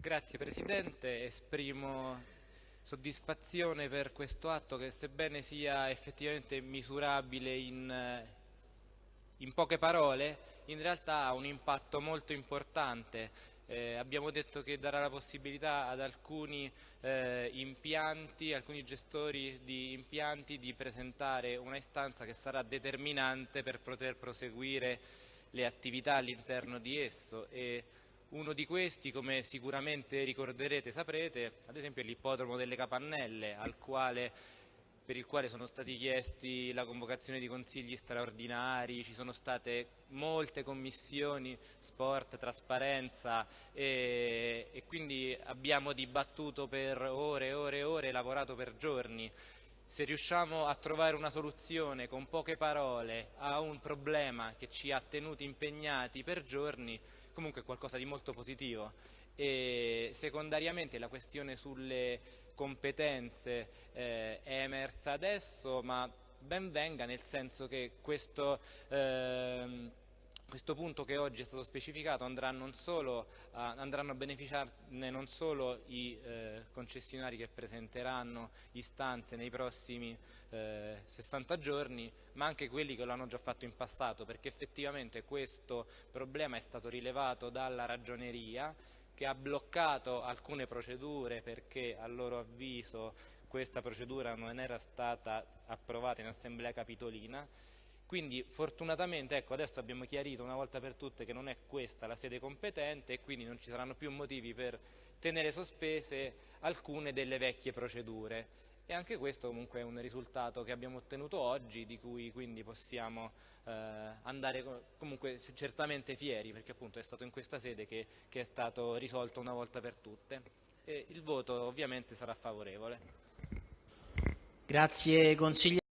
Grazie Presidente, esprimo soddisfazione per questo atto che sebbene sia effettivamente misurabile in, in poche parole, in realtà ha un impatto molto importante. Eh, abbiamo detto che darà la possibilità ad alcuni eh, impianti, alcuni gestori di impianti di presentare una istanza che sarà determinante per poter proseguire le attività all'interno di esso e uno di questi, come sicuramente ricorderete e saprete, ad esempio è l'ippodromo delle Capannelle, quale, per il quale sono stati chiesti la convocazione di consigli straordinari, ci sono state molte commissioni, sport, trasparenza e, e quindi abbiamo dibattuto per ore e ore e ore, lavorato per giorni se riusciamo a trovare una soluzione con poche parole a un problema che ci ha tenuti impegnati per giorni, comunque è qualcosa di molto positivo. E secondariamente la questione sulle competenze eh, è emersa adesso, ma ben venga nel senso che questo... Eh, questo punto che oggi è stato specificato andrà solo, uh, andranno a beneficiarne non solo i eh, concessionari che presenteranno istanze nei prossimi eh, 60 giorni, ma anche quelli che lo hanno già fatto in passato, perché effettivamente questo problema è stato rilevato dalla ragioneria che ha bloccato alcune procedure perché a loro avviso questa procedura non era stata approvata in assemblea capitolina quindi fortunatamente ecco, adesso abbiamo chiarito una volta per tutte che non è questa la sede competente e quindi non ci saranno più motivi per tenere sospese alcune delle vecchie procedure e anche questo comunque è un risultato che abbiamo ottenuto oggi di cui quindi possiamo eh, andare comunque certamente fieri perché appunto è stato in questa sede che, che è stato risolto una volta per tutte e il voto ovviamente sarà favorevole. Grazie consigliere.